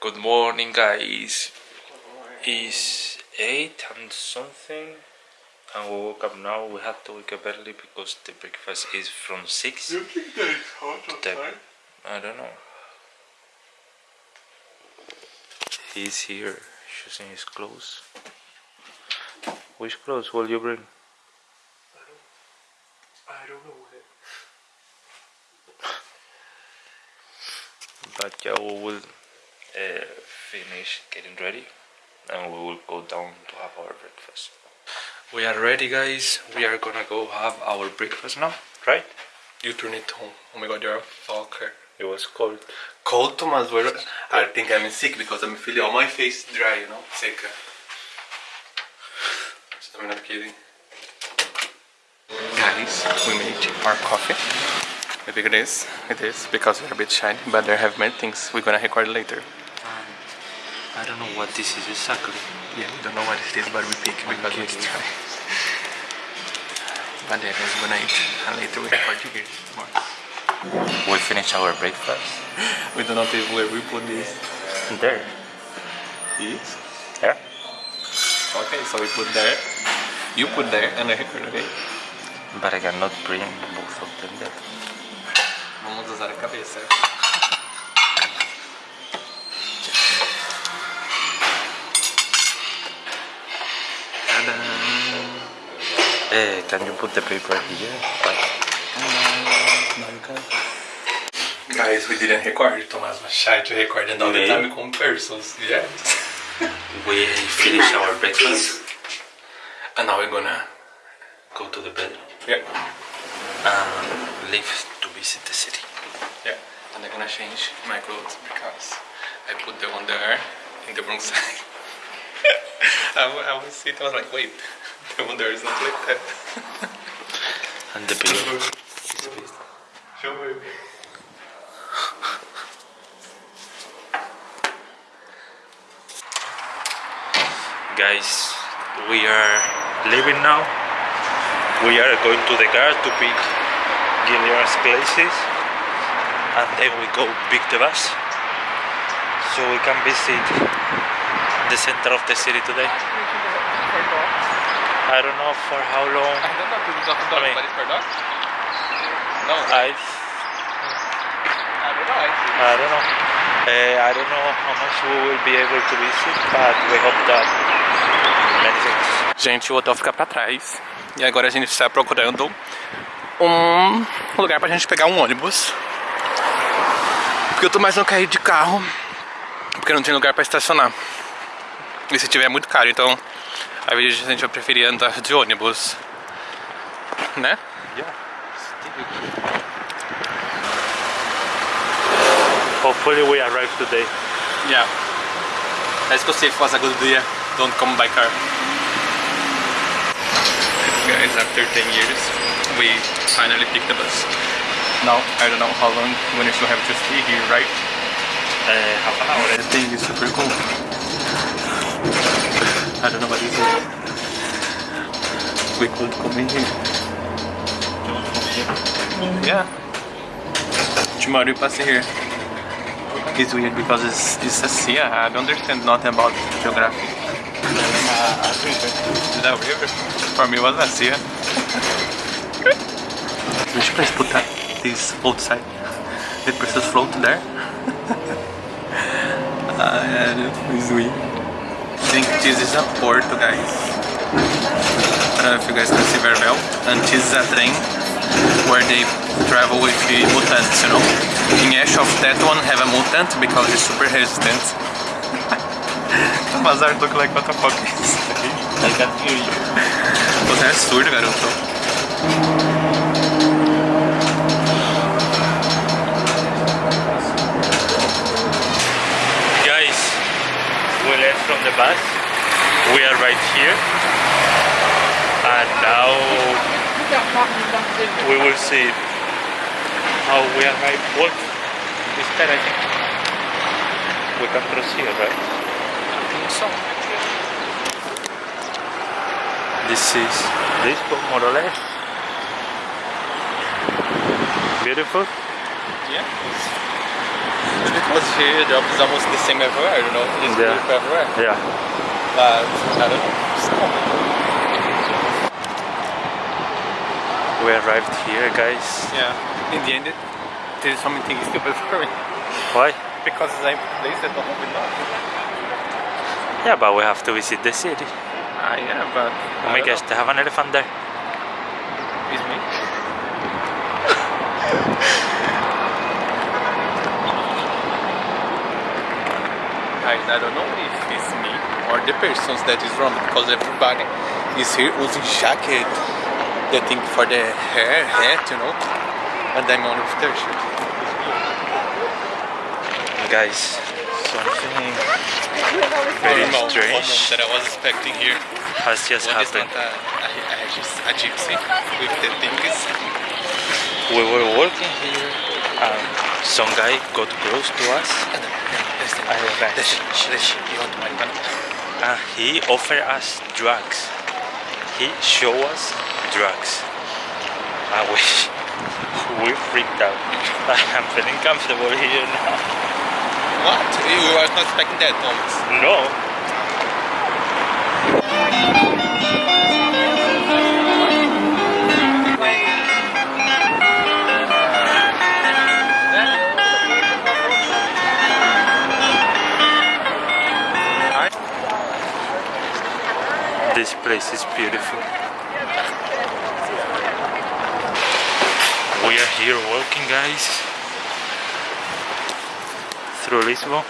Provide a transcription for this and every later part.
Good morning, guys. It's 8 and something, and we woke up now. We have to wake up early because the breakfast is from 6. You think that it's hot outside? I don't know. He's here choosing his clothes. Which clothes will you bring? I don't know. But yeah, we will uh, finish getting ready and we will go down to have our breakfast. We are ready, guys. We are gonna go have our breakfast now, right? You turn it on. Oh my god, you're a fucker. It was cold. Cold, Thomas. well, I think I'm sick because I'm feeling all my face dry, you know? Seca. I'm not kidding. Guys, we made our coffee. How big it is? It is because we're a bit shy, but there have many things we're gonna record later. I don't know what this is exactly. Yeah, we don't know what it is, but we pick because Okay. it's dry. But then we're gonna eat, and later we record you here more. We finished our breakfast. We don't know if where we put this. There. This. Yeah. Okay, so we put there. You put there, and I record, okay? But I cannot bring both of them there. Vamos usar a cabeça. Eh, can you put the paper here? Like, Guys, we didn't record. Thomas was shy to record and all the Okay. time com persons. Yes. we finished our breakfast. And now we're gonna. Go to the bed. Yeah. and leave to visit the city. Yeah. And I'm gonna change my clothes because I put the one there in the wrong side. I, wa- I was sitting, I was like, wait, the one there is not like that. And the pillow. Show me. Guys, we are leaving now. We are going to the car to pick Gillian's places. And then we go pick the bus. So we can visit the center of the city today. I don't know for how long. I don't know if it's not I mean-. No, I I, don't know. I I don't know. Uh, I don't know how much we will be able to visit, but we hope that many things. Gente, o hotel fica pra trás. E agora a gente está procurando um lugar pra gente pegar um ônibus. Porque eu tô mais não quer ir de carro. Porque não tem lugar pra estacionar. E se tiver é muito caro, então a vezes a gente vai preferir andar ônibus. Né? Yeah. Hopefully we arrive today. Yeah. Let's go see if it was a good idea. Don't come by car. Guys, after 10 years, we finally picked the bus. Now, I don't know how long when we still have to stay here, right? Uh, half an hour. The thing is super cool. I don't know what is. We could come in here. Yeah. Tomorrow pass here. It's weird because it's, it's a sea. I don't understand nothing about geography. That weird? For me, it was a sea. We please put that, this outside. The person's float there. Ah, yeah, it's weird. I think this is a port, guys. I don't know if you guys can see very well. And this is a train where they travel with the mutants, you know. In Ash of that one have a mutant because it's super resistant. Mazar look like what the fuck is I can hear you. Você é surdo, garoto. Guys, we left from the bus. We are right here. And now we will see how we arrive. Wolf, instead I think we can cross here, right? I think so. This is this more or less. Beautiful. Yeah. It's because here the job is almost the same everywhere, you know. It's Yeah. beautiful everywhere. Yeah. But I don't know. It's common. We arrived here, guys. Yeah. In the end, it, there's so many stupid for me. Why? Because it's a place that don't have enough. Yeah, but we have to visit the city. Ah, yeah, but. Oh my gosh, they have an elephant there. It's me. I, I don't know if or the persons that is wrong because everybody is here using jacket, the thing for the hair, hat, you know, and I'm only with their shirt. Guys, something very strange that I was expecting here. has just is happened. a, a, a, a gypsy with the things. We were working here and some guy got close to us I Deixa, deixa, you want my gun? and he offered us drugs. He showed us drugs. I wish we freaked out. I'm feeling comfortable here now. What? You were not expecting that, Thomas. No. Place is beautiful. We are here walking, guys, through Lisbon.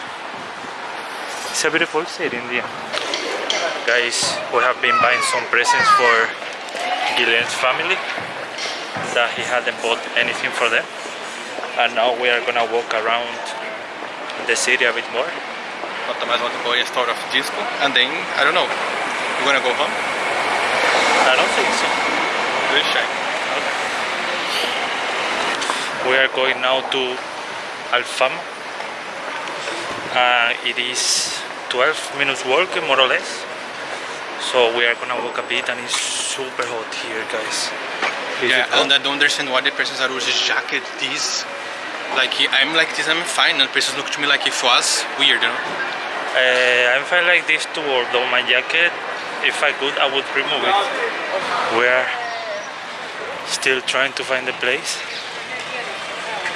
It's a beautiful city in the end. Guys, we have been buying some presents for Guilherme's family that he hadn't bought anything for them. And now we are gonna walk around the city a bit more. Want to go a store of disco and then, I don't know, you gonna go home? I don't think so. We'll check. We are going now to Alfama. Uh, it is 12 minutes walking more or less. So we are gonna walk a bit and it's super hot here guys. Is Yeah, and I don't understand why the persons are using jacket this. Like I'm like this, I'm fine, and persons look to me like it was weird, you know. Uh, I'm fine like this too, although my jacket, if I could, I would remove it. We are still trying to find the place.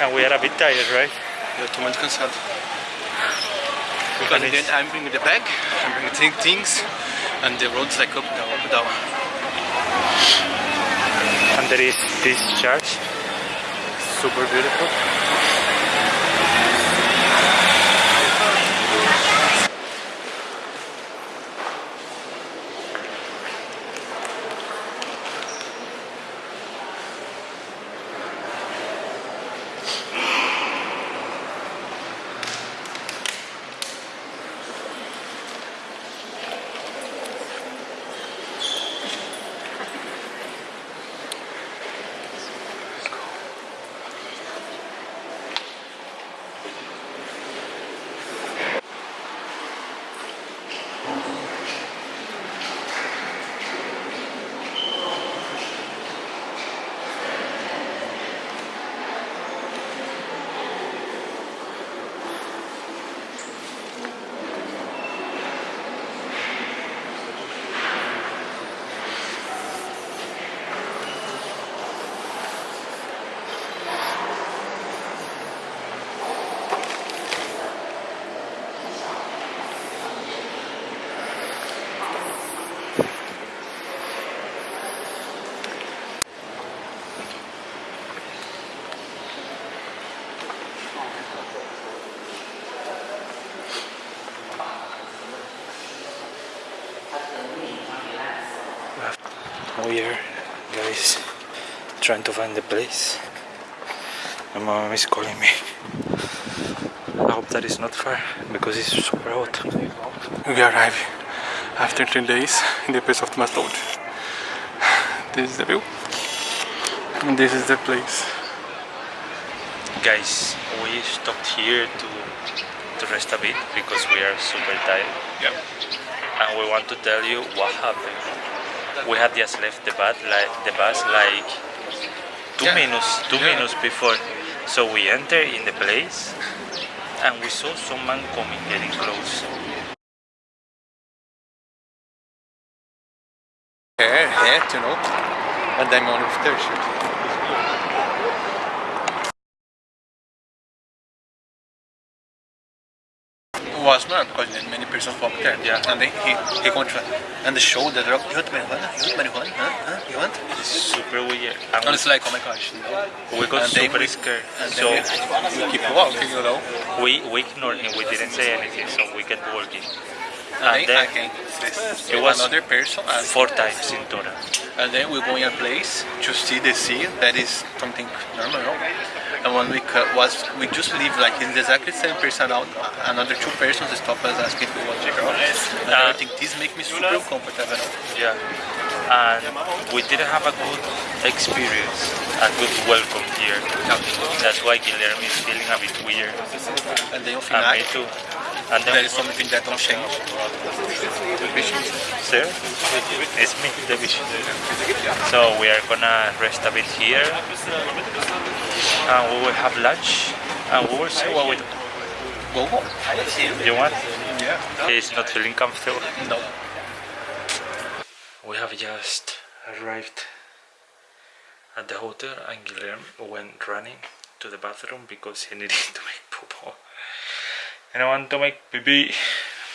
And we are a bit tired, right? Eu tô muito cansado. Because in the I'm bringing the bag, I'm bringing things, and the road's like up, down, up, down. And there is this church, super beautiful. We are, guys, trying to find the place. My mom is calling me. I hope that is not far because it's super hot. We arrive after three days in the place of Thomas Toad. This is the view, and this is the place. Guys, we stopped here to to rest a bit because we are super tired. Yeah. and we want to tell you what happened. We had just left the bus like the bus like two Yeah. minutes two Yeah. minutes before. So we enter in the place and we saw some man coming getting close. hair, hat, you know, and I'm on with their shirt. Was not because many persons walked there. Yeah. And then he he continued. And the show the drug, you want marijuana? You want marijuana? Huh? Huh? You want? It's super weird. And And it's like, oh my gosh. No. we got and super we- scared. And So we, we keep walking, you know. we, we ignored him. We didn't say anything. So we kept walking. And And then then again, it was another person. And, four times in total. and then we go in a place to see the sea. That is something normal. no? And when we was, we just leave like in the exactly same person out. Another two persons stop us asking if we want to check out. And I Uh, think this make me super comfortable. Yeah. And we didn't have a good experience, a good welcome here. That's why Guillermo is feeling a bit weird. And then And on final, me too. And then there is something that don't change. Sir, it's me, the vision. So we are gonna rest a bit here, and we will have lunch, and we will see what we do. Go home. You want? Yeah. He's not feeling comfortable. No. We have just arrived at the hotel, and Guillermo went running to the bathroom because he needed to make poo. And I want to make baby,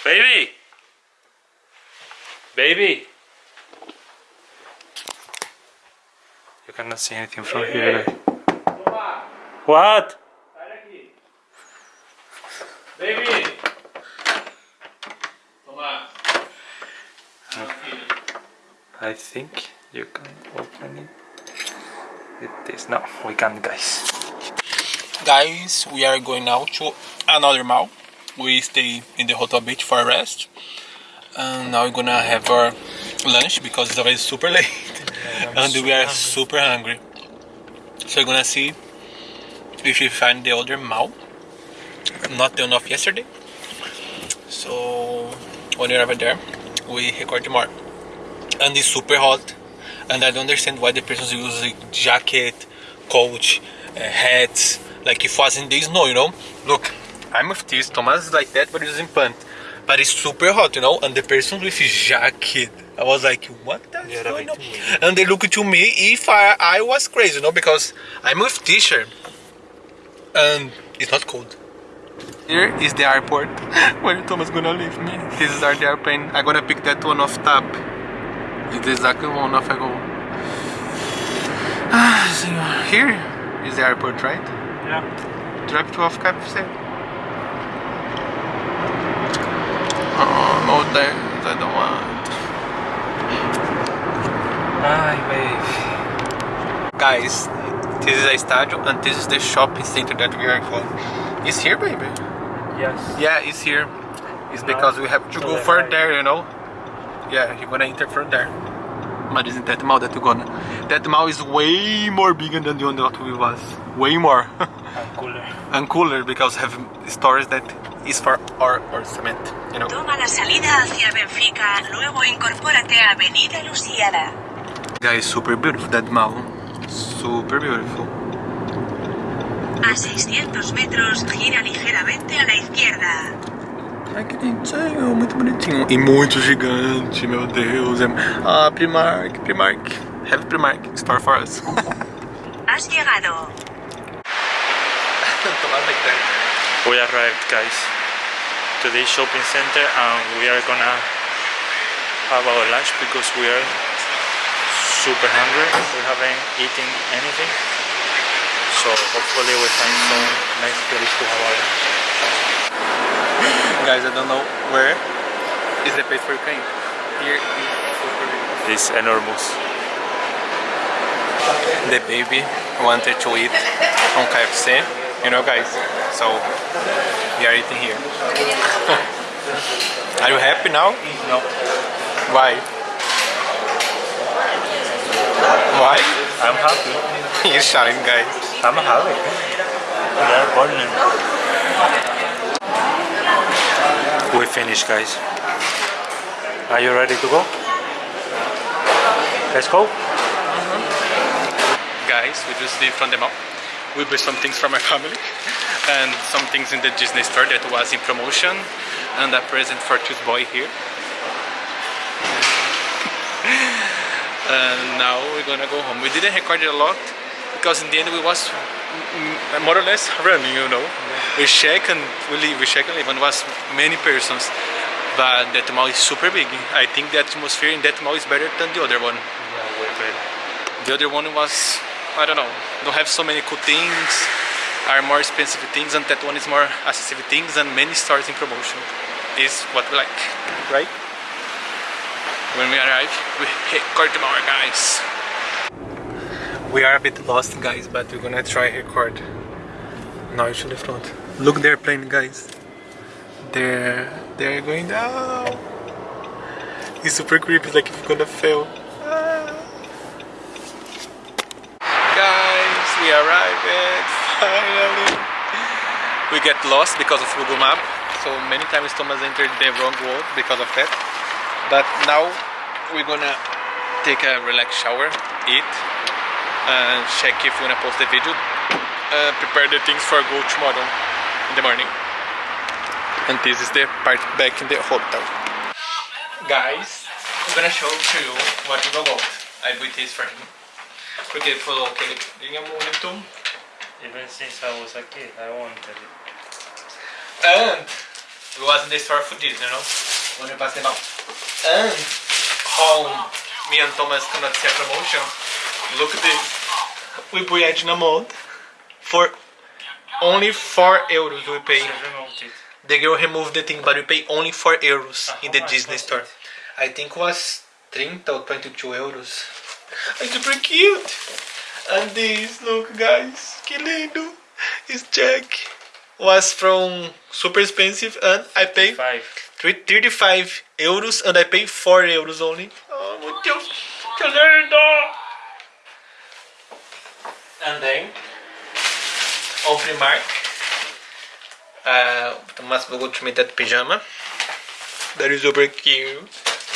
baby, baby. You cannot see anything from here. What? Baby! I think you can open it. It is no, we can't, guys. Guys, we are going now to another mall. We stay in the hotel beach for a rest. And now we're gonna have our lunch because it's already super late. and we are super hungry. So we're gonna see if we find the other mall. Not the one of yesterday. So when you're over there, we record more. And it's super hot. And I don't understand why the persons use a jacket, coat, uh, hats, like if was in the snow, you know. Look, I'm with this, Thomas is like that, but he's in pants. But it's super hot, you know. And the person with jacket, I was like, what the Yeah, going that on? way And they look to me if I, I was crazy, you know, because I'm with t-shirt and it's not cold. Here is the airport where Thomas gonna leave me. This is our airplane. I'm gonna pick that one off top. It's exactly one off I go. Ah, senhor. Here is the airport, right? Yeah. Drop to off KFC. Oh, no thanks, I don't want. Hi, babe. Guys, this is a stadium and this is the shopping center that we are going. It's here, baby. Yes. Yeah, it's here. It's No, because we have to to go the for right. there, you know. Yeah, you're gonna enter from there. But isn't that mall that we're gonna? That mall is way more bigger than the one that we was. Way more. And cooler. and cooler because have stores that is for our, our cement, you know. Toma la salida hacia Benfica, luego incorpórate a Avenida Lusíada. Guys, super beautiful that mall. Super beautiful. A 600 metros, gira ligeramente a la izquierda. Ai que bonitinho, muito bonitinho. E muito gigante, meu Deus. Ah, Primark, Primark. Have Primark, store for us. Has llegado. We arrived, guys, to this shopping center, and we are gonna have our lunch because we are super hungry. We haven't eaten anything, so hopefully we find some nice place to have our lunch. Guys, I don't know where is the place for Ukraine. Here is super big. It's enormous. The baby wanted to eat from KFC, you know guys. So we are eating here. are you happy now? No, Why? Why? I'm happy. You're shouting guys. I'm happy. We are burning. We finished, guys. Are you ready to go? Let's go. Mm-hmm. Guys, we just leave from the mall. we buy some things for my family and some things in the Disney store that was in promotion and a present for this boy here. And now we're gonna go home. We didn't record it a lot because in the end we was more or less running, you know. We check and we leave, we check and leave, and was many persons. But that mall is super big. I think the atmosphere in that mall is better than the other one. Yeah, way better. The other one was, I don't know, don't have so many cool things, are more expensive things, and that one is more accessible things and many stores in promotion. Is what we like, right? When we arrive, we record more, guys. We are a bit lost, guys, but we're gonna try record. To the front. Look, they're playing, guys. They're they're going down. It's super creepy, like if you're gonna fail. Ah. Guys, we arrived finally. We get lost because of Google Map, so many times Thomas entered the wrong road because of that. But now we're gonna take a relaxed shower, eat, and check if we're gonna post the video. Uh, prepare the things for go tomorrow in the morning. And this is the part back in the hotel. Guys, I'm gonna show to you what we got. I bought this for him. Porque ele falou que ele tinha muito Even since I was a kid, I wanted it. And it was in the store for this, you know, when we passed them out. And how me and Thomas cannot see a promotion. Look at this. We buy it in a for only 4 euros we pay. The girl removed the thing, but we pay only 4 euros Ah, in the much Disney store. I think was 30 or 22 euros. It's super cute. And this, look guys, que lindo. It's Jack. Was from super expensive and I pay Five. 35 euros and I pay 4 euros only. Oh meu Deus, que lindo! And then, on Primark, uh, Thomas will go to meet that pajama. That is super cute.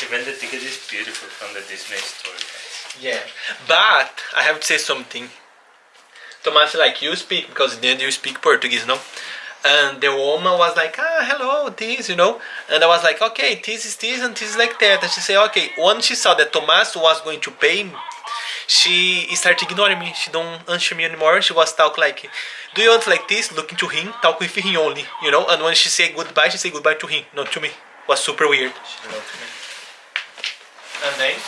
Even the ticket is beautiful from the Disney store. guys. Yeah, but I have to say something. Thomas, like you speak because then you speak Portuguese, no? And the woman was like, ah, hello, this, you know. And I was like, okay, this is this and this is like that. And she said, okay. Once she saw that Thomas was going to pay, she started ignoring me. She don't answer me anymore. She was talk like, do you want like this? Looking to him, talk with him only, you know. And when she say goodbye, she say goodbye to him, not to me. Was super weird. She loved me. And then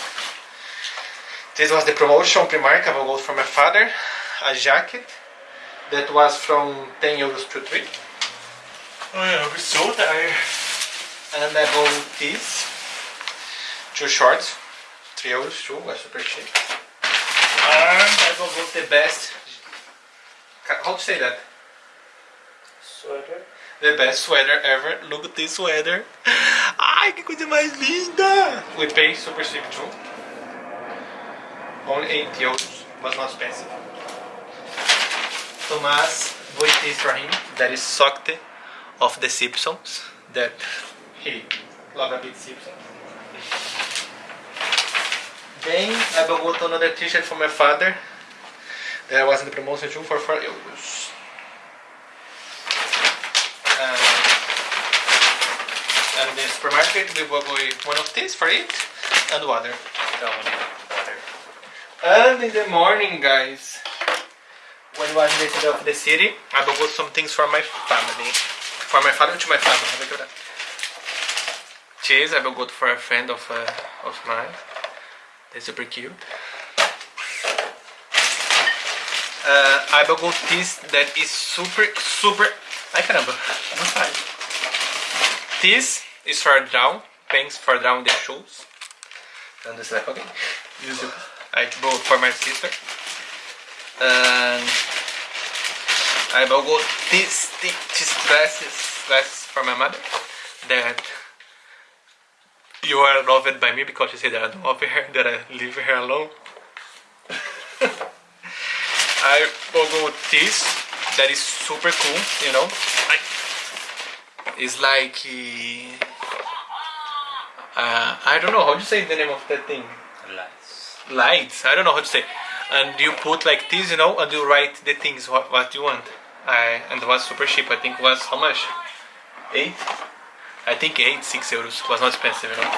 this was the promotion Primark. I will go for my father a jacket that was from 10 euros to 3. Oh yeah, I'm so tired. And I bought this two shorts, 3 euros too, was super cheap. And I go the best. How to say that? Sweater. The best sweater ever. Look at this sweater. Ai, que coisa mais linda! We pay super cheap too. Only 8 euros, was not expensive. Thomas bought this for him. That is Socte of the Simpsons. That he love a bit Simpsons. Then I bought another t-shirt for my father. That was in the promotion too for 4 euros. Um, and in the supermarket we bought one of these for it and water. That one water. And in the morning, guys, when the city of the city, I bought some things for my family. For my father to my family. Have a good Cheese, I bought for a friend of uh, of mine. They're super cute. Uh, I bought this that is super, super. Caramba, não sai. This is for down, pants for down the shoes. And this like, okay. I bought for my sister. And I bought this dresses, dresses for my mother. That you are loved by me because you say that I don't love her, that I leave her alone. I bought this that is super cool, you know. I, it's like uh, I don't know how to say the name of that thing Lights. lights. I don't know how to say. and you put like this, you know, and you write the things what, what you want. I and it was super cheap. I think it was how much? Eight. I think eight, six euros. It was not expensive, you know.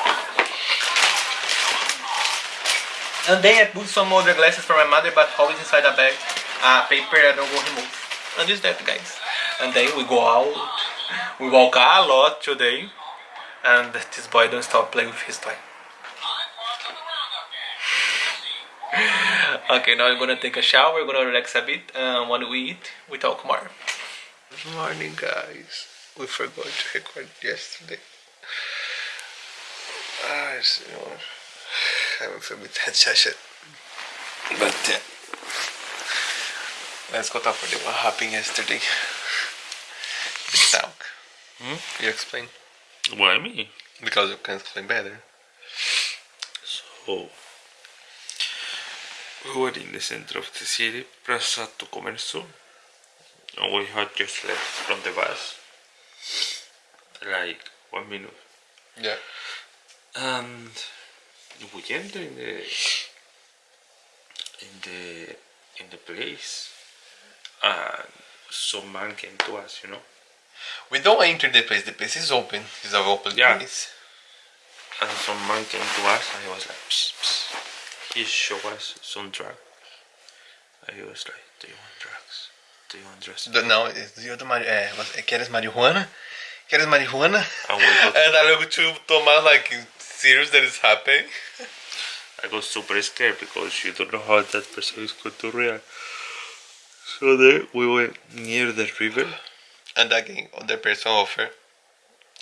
And then I put some other glasses for my mother, but always inside a bag, uh, paper I don't go remove. And this that, guys. And then we go out. We walk a lot today, and this boy don't stop playing with his toy. okay, now I'm gonna take a shower, we're gonna relax a bit, and when we eat, we talk more. Good morning, guys. We forgot to record yesterday. Ah, senhor. Haven't feel bit head session. But yeah. Let's go talk about what happened yesterday. The sound. Hmm? You explain? Why me? Because you can explain better. So, we were in the center of the city, Praça do Comércio, and we had just left from the bus, like one minute. Yeah. And we enter in the in the in the place, and some man came to us, you know. We don't enter the place. The place is open. It's an open Yeah. place. And some man came to us and he was like, psst, psst. He showed us some drugs. And uh, he was like, do you want drugs? Do you want drugs? Eh, do- Não, e outra mari eh, é, você- eh, queres marihuana? Queres marihuana? And we got, And I look to Thomas like serious that is happening. I got super scared because you don't know how that person is going to react. So then we went near the river. And again, other person offer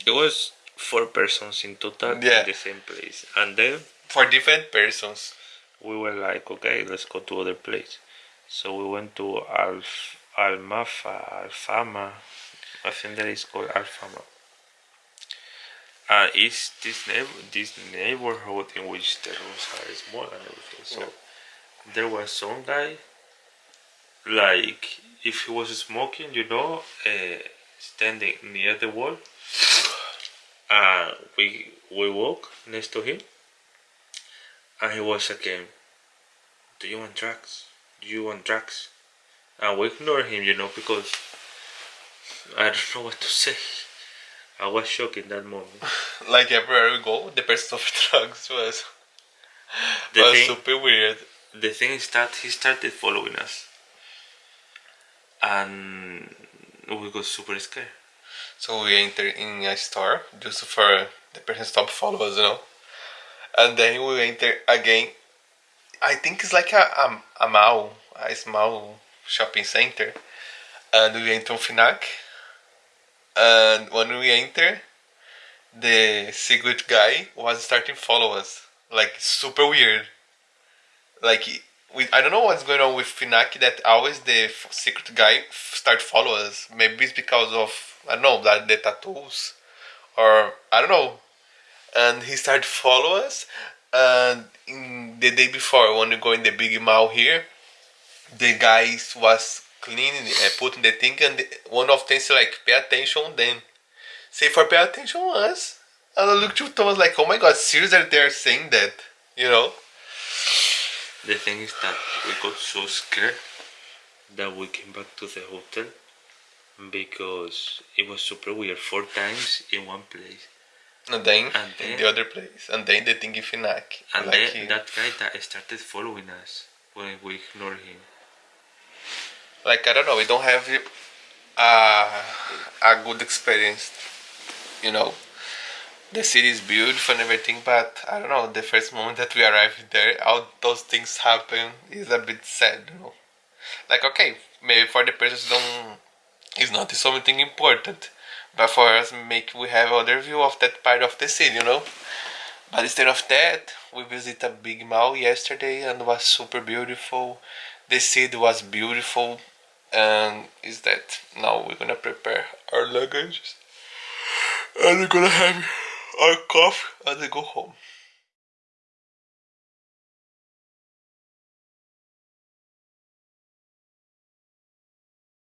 It was four persons in total Yeah. in the same place. And then for different persons. We were like, okay, let's go to other place. So we went to Alf, Almafa, Alfama. I think that is called Alfama. Uh, it's this neighbor, this neighborhood in which the rooms are small and everything. So there was some guy, like if he was smoking, you know, uh, standing near the wall. Uh, we we walk next to him, and he was again. Do you want drugs? Do you want drugs? And we ignore him, you know, because I don't know what to say. I was shocked in that moment. Like everywhere we go, the person of drugs was, The was thing, super weird. the thing is that he started following us, and we got super scared. So we enter in a store just for the person stop follow us, you know. And then we enter again. I think it's like a a, a mall, a small shopping center. And we enter Fnac. And when we enter, the secret guy was starting to follow us. Like super weird. Like we, I don't know what's going on with Fnac that always the secret guy start follow us. Maybe it's because of I don't know that the tattoos, or I don't know. And he started follow us. And the day before, when we go in the big mall here, the guys was cleaning, and putting the thing, and one of them say like, "Pay attention." Then say for pay attention on us. And I looked to Thomas like, "Oh my God, seriously, they're saying that?" You know? The thing is that we got so scared that we came back to the hotel because it was super weird. Four times in one place. And then And in the other place, and then the thing in Fnac. And like then he- that guy that started following us when we ignored him. like I don't know, we don't have a a good experience. You know, the city is beautiful and everything, but I don't know. The first moment that we arrived there, all those things happen is a bit sad. You know, like okay, maybe for the person don't, it's not something important, but for us, make we have other view of that part of the city. You know. But instead of that, we visited a big mall yesterday and was super beautiful. The city was beautiful, and is that now we're gonna prepare our luggage and we're gonna have our coffee and then go home.